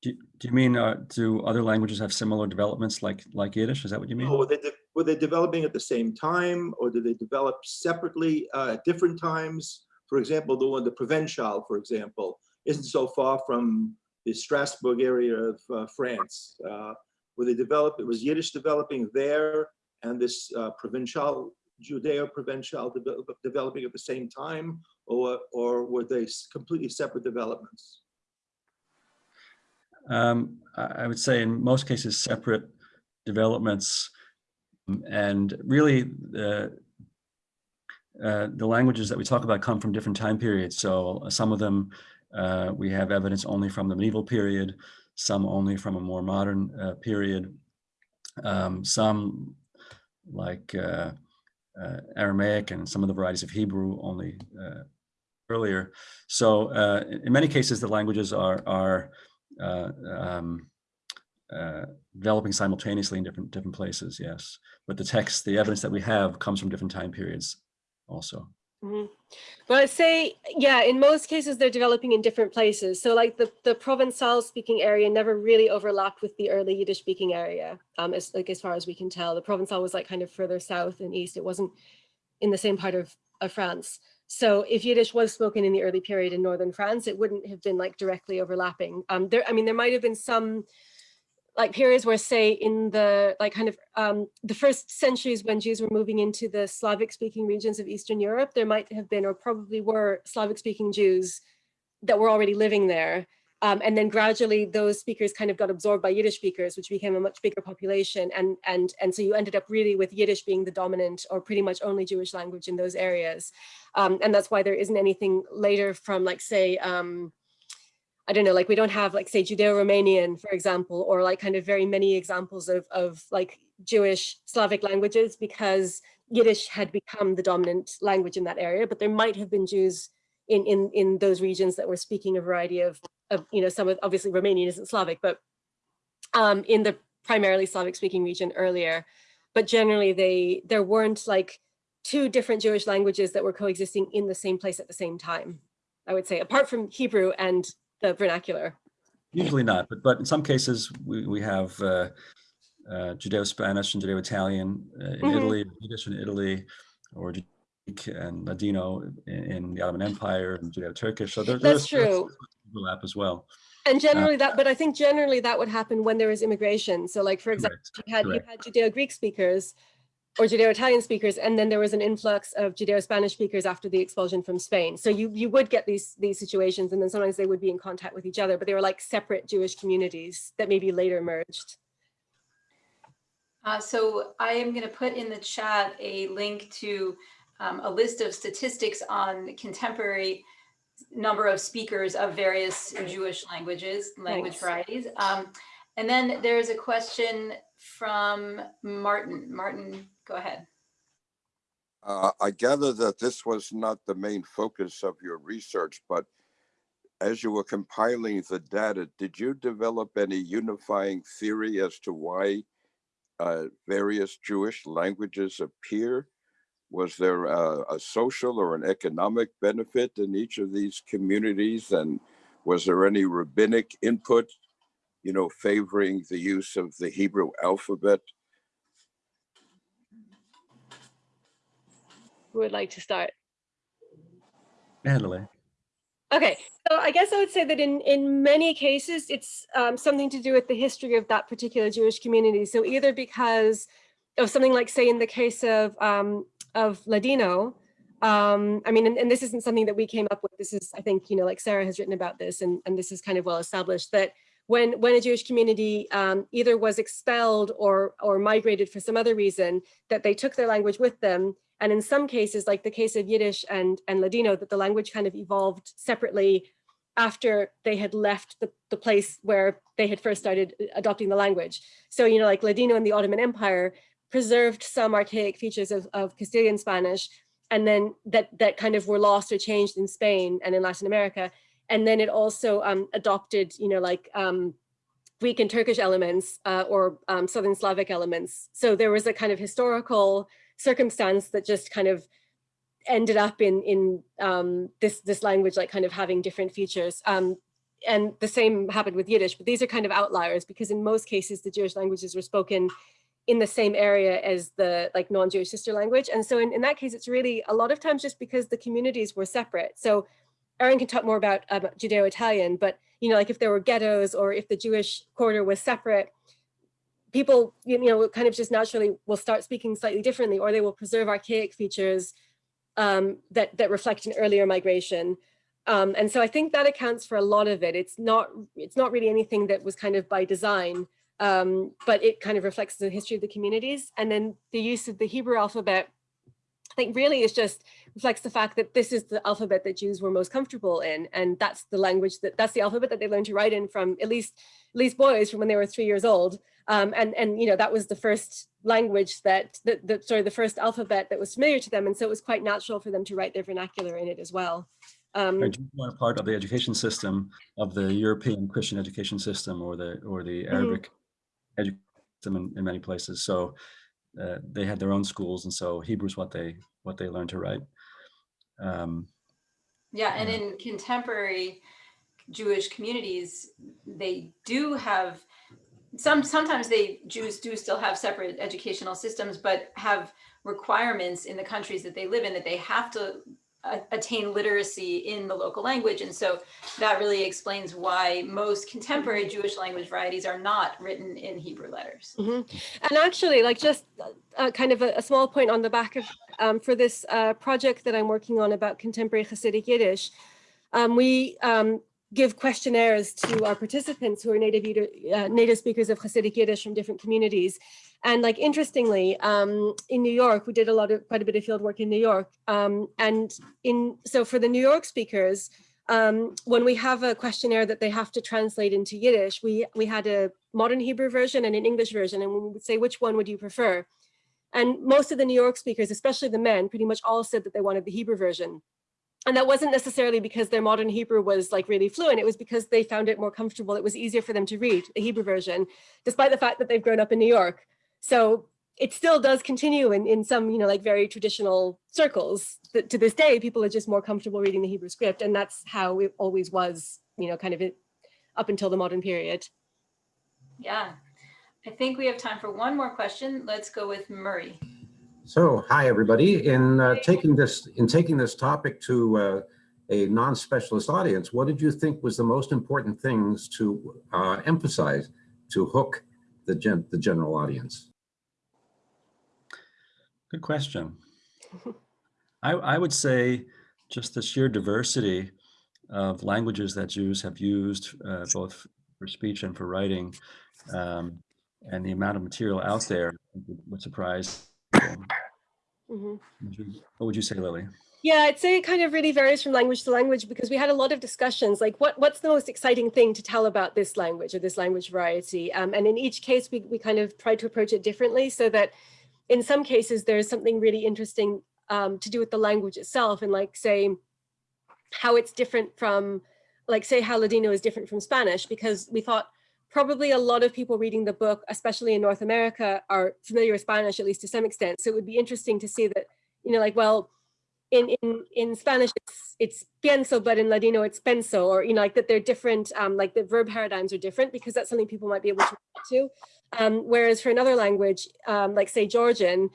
Do, do you mean, uh, do other languages have similar developments like, like Yiddish? Is that what you mean? Were they, were they developing at the same time or did they develop separately uh, at different times? For example, the one, the Provençal, for example, isn't so far from the Strasbourg area of uh, France. Uh, Were they developed, it was Yiddish developing there and this uh, Provençal, Judeo-Provençal develop- developing at the same time? Or, or were they completely separate developments? Um, I, would say in most cases, separate developments. And really, the, uh, the languages that we talk about come from different time periods. So some of them, uh, we have evidence only from the medieval period, some only from a more modern uh, period. Um, some like uh, uh, Aramaic and some of the varieties of Hebrew only uh, earlier. So uh, in many cases, the languages are, are um, developing simultaneously in different different places. Yes, but the text, the evidence that we have, comes from different time periods, also. Mhm. Well, I'd say, yeah, in most cases, they're developing in different places. So like the, the Provençal speaking area never really overlapped with the early Yiddish speaking area, um, as like as far as we can tell. The Provençal was like kind of further south and east. It wasn't in the same part of, of France. So if Yiddish was spoken in the early period in northern France, it wouldn't have been like directly overlapping. Um, there, I mean, there might have been some like periods where say in the like kind of um, the first centuries when Jews were moving into the Slavic speaking regions of Eastern Europe, there might have been or probably were Slavic speaking Jews that were already living there. Um, and then gradually those speakers kind of got absorbed by Yiddish speakers, which became a much bigger population. And, and, and so you ended up really with Yiddish being the dominant or pretty much only Jewish language in those areas. Um, and that's why there isn't anything later from like say, um, I don't know, like we don't have like say Judeo-Romanian, for example, or like kind of very many examples of, of like Jewish Slavic languages because Yiddish had become the dominant language in that area, but there might have been Jews in, in, in those regions that were speaking a variety of, of you know, some of, obviously Romanian isn't Slavic, but um, in the primarily Slavic speaking region earlier. But generally they, there weren't like two different Jewish languages that were coexisting in the same place at the same time, I would say, apart from Hebrew and the vernacular. Usually not, but but in some cases we we have uh, uh, Judeo-Spanish and Judeo-Italian uh, in Mhm. Italy, Yiddish in Italy, or Greek and Ladino in, in the Ottoman Empire and Judeo-Turkish. So there, That's there's, there's true. overlap as well. And generally that, but I think generally that would happen when there was immigration. So like, for example, Correct. you had, you had Judeo-Greek speakers or Judeo-Italian speakers, and then there was an influx of Judeo-Spanish speakers after the expulsion from Spain. So you, you would get these, these situations, and then sometimes they would be in contact with each other, but they were like separate Jewish communities that maybe later merged. Uh, so I am going to put in the chat a link to um, a list of statistics on contemporary number of speakers of various Jewish languages, language Thanks. varieties. Um, and then there's a question from Martin. Martin, go ahead. Uh, I gather that this was not the main focus of your research, but as you were compiling the data, did you develop any unifying theory as to why uh, various Jewish languages appear? Was there a, a social or an economic benefit in each of these communities? And was there any rabbinic input, you know, favoring the use of the Hebrew alphabet? Would like to start? Italy. Okay, so I guess I would say that in, in many cases, it's um, something to do with the history of that particular Jewish community. So either because of something like, say, in the case of, um, of Ladino, um, I mean, and, and this isn't something that we came up with. This is, I think, you know, like Sarah has written about this, and, and this is kind of well established that when, when a Jewish community um, either was expelled or, or migrated for some other reason, that they took their language with them and in some cases, like the case of Yiddish and, and Ladino, that the language kind of evolved separately after they had left the, the place where they had first started adopting the language. So, you know, like Ladino in the Ottoman Empire preserved some archaic features of, of Castilian Spanish, and then that, that kind of were lost or changed in Spain and in Latin America. And then it also um, adopted, you know, like um, Greek and Turkish elements uh, or um, Southern Slavic elements. So there was a kind of historical circumstance that just kind of ended up in in um, this this language like kind of having different features. Um, and the same happened with Yiddish, but these are kind of outliers because in most cases, the Jewish languages were spoken in the same area as the like non-Jewish sister language. And so in, in that case, it's really a lot of times just because the communities were separate. So Aaron can talk more about, about Judeo-Italian, but you know, like if there were ghettos or if the Jewish quarter was separate, people, you know, kind of just naturally will start speaking slightly differently, or they will preserve archaic features um, that, that reflect an earlier migration. Um, and so I think that accounts for a lot of it. It's not, it's not really anything that was kind of by design, um, but it kind of reflects the history of the communities. And then the use of the Hebrew alphabet, I think really is just reflects the fact that this is the alphabet that Jews were most comfortable in. And that's the language that that's the alphabet that they learned to write in from at least, at least boys from when they were three years old. Um, and, and, you know, that was the first language that, the, the, sorry, the first alphabet that was familiar to them. And so it was quite natural for them to write their vernacular in it as well. Um, Are part of the education system of the European Christian education system or the or the Arabic education system in, in many places? So uh, they had their own schools, and so Hebrew is what they what they learned to write. Um, Yeah, and Yeah. in contemporary Jewish communities, they do have some, sometimes they, Jews do still have separate educational systems, but have requirements in the countries that they live in that they have to attain literacy in the local language. And so that really explains why most contemporary Jewish language varieties are not written in Hebrew letters. Mhm. And actually, like just uh, kind of a, a small point on the back of um, for this uh, project that I'm working on about contemporary Hasidic Yiddish, um, we um, give questionnaires to our participants who are native uh, native speakers of Hasidic Yiddish from different communities. And like interestingly, um, in New York, we did a lot of quite a bit of field work in New York. Um, and in so for the New York speakers, um, when we have a questionnaire that they have to translate into Yiddish, we we had a modern Hebrew version and an English version, and we would say, which one would you prefer? And most of the New York speakers, especially the men, pretty much all said that they wanted the Hebrew version. And that wasn't necessarily because their modern Hebrew was like really fluent. It was because they found it more comfortable. It was easier for them to read the Hebrew version, despite the fact that they've grown up in New York. So it still does continue in, in some, you know, like very traditional circles. That to this day, people are just more comfortable reading the Hebrew script. And that's how it always was, you know, kind of it, up until the modern period. Yeah, I think we have time for one more question. Let's go with Murray. So, hi, everybody. In uh, taking this in taking this topic to uh, a non-specialist audience, what did you think was the most important things to uh, emphasize to hook the gen the general audience? Good question. I, I would say just the sheer diversity of languages that Jews have used, uh, both for speech and for writing, um, and the amount of material out there would, would surprise. Would you- What would you say, Lily? Yeah, I'd say it kind of really varies from language to language because we had a lot of discussions like what what's the most exciting thing to tell about this language or this language variety. Um, and in each case, we, we kind of tried to approach it differently so that in some cases there's something really interesting um, to do with the language itself and like say how it's different from like say how Ladino is different from Spanish because we thought probably a lot of people reading the book, especially in North America, are familiar with Spanish, at least to some extent. So it would be interesting to see that, you know, like, well, in in in Spanish it's it's pienso, but in Ladino it's penso, or you know, like that they're different, um, like the verb paradigms are different because that's something people might be able to relate to. Um, whereas for another language, um, like say Georgian,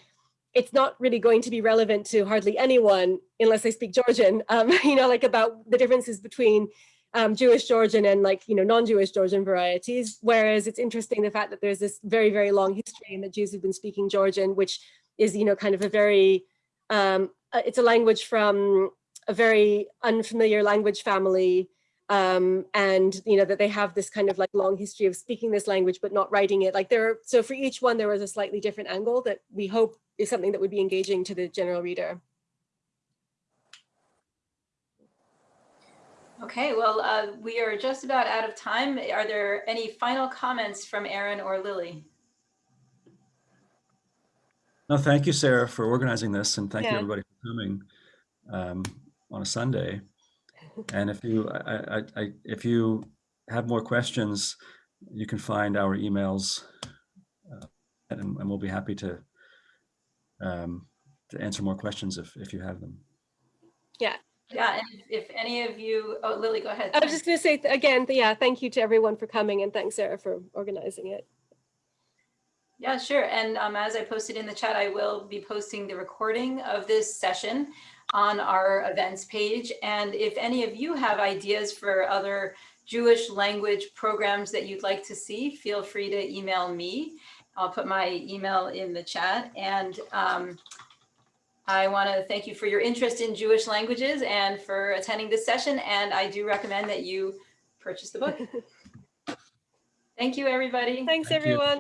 it's not really going to be relevant to hardly anyone unless they speak Georgian. Um, you know, like about the differences between um, Jewish Georgian and like, you know, non-Jewish Georgian varieties. Whereas it's interesting the fact that there's this very, very long history and that Jews have been speaking Georgian, which is, you know, kind of a very, um, uh, it's a language from a very unfamiliar language family. Um, and, you know, that they have this kind of like long history of speaking this language, but not writing it. Like there, are, so for each one, there was a slightly different angle that we hope is something that would be engaging to the general reader. Okay, well, uh, we are just about out of time. Are there any final comments from Aaron or Lily? No, thank you, Sarah, for organizing this, and thank you everybody for coming um, on a Sunday. And if you, I, I, I, if you have more questions, you can find our emails, uh, and, and we'll be happy to um, to answer more questions if if you have them. Yeah, and if any of you, oh, Lily, go ahead. I was just going to say again, yeah, thank you to everyone for coming and thanks, Sarah, for organizing it. Yeah, sure. And um, as I posted in the chat, I will be posting the recording of this session on our events page. And if any of you have ideas for other Jewish language programs that you'd like to see, feel free to email me. I'll put my email in the chat. And um, I want to thank you for your interest in Jewish languages and for attending this session. And I do recommend that you purchase the book. Thank you, everybody. Thanks, Thank you. everyone.